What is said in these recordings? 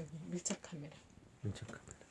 여기 밀착 카메라. 밀착 카메라.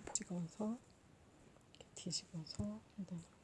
뒤집어서 이렇게 뒤집어서 넣는 거를.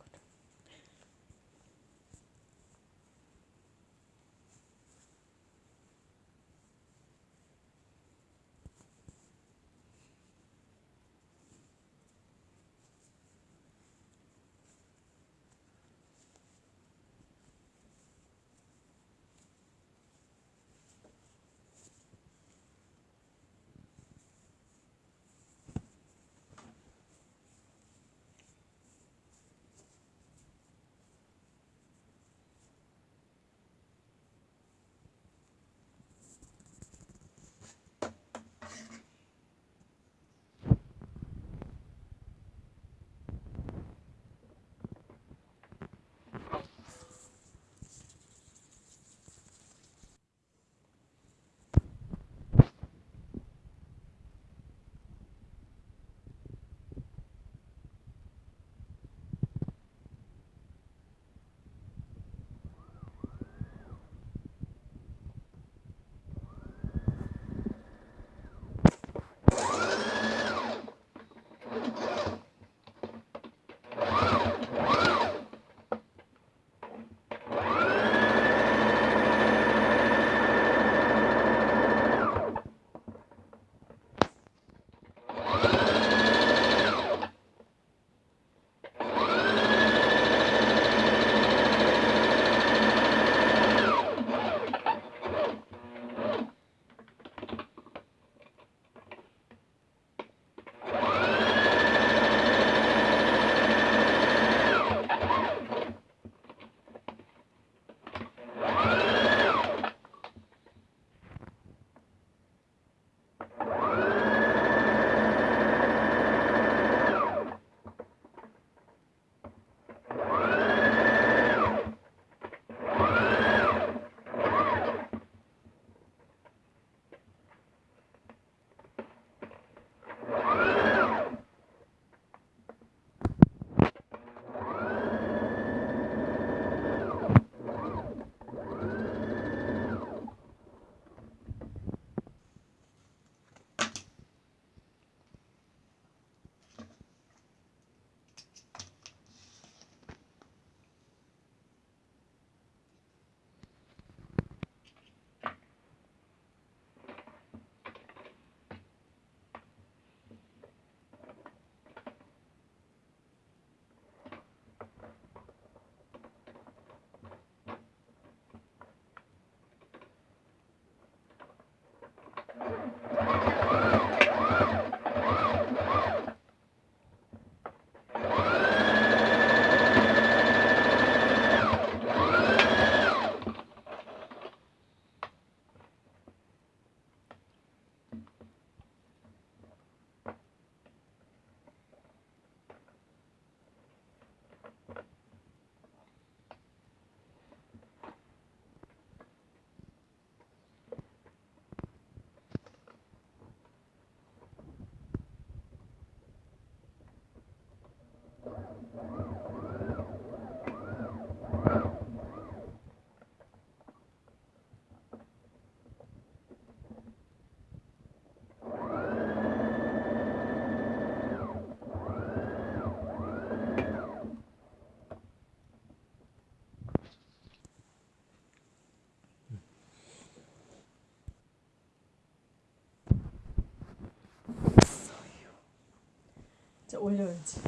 이제 올려야지.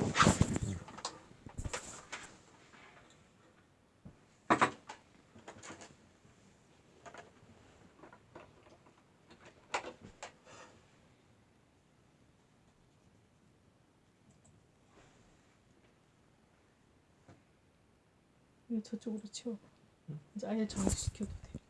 저쪽으로 치워봐. 이제 아예 정지시켜도 돼.